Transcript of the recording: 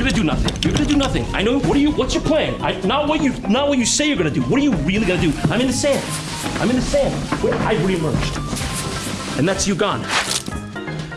You're gonna do nothing. You're gonna do nothing. I know. What are you? What's your plan? I, not what you. Not what you say you're gonna do. What are you really gonna do? I'm in the sand. I'm in the sand. Where I reemerged, and that's you gone.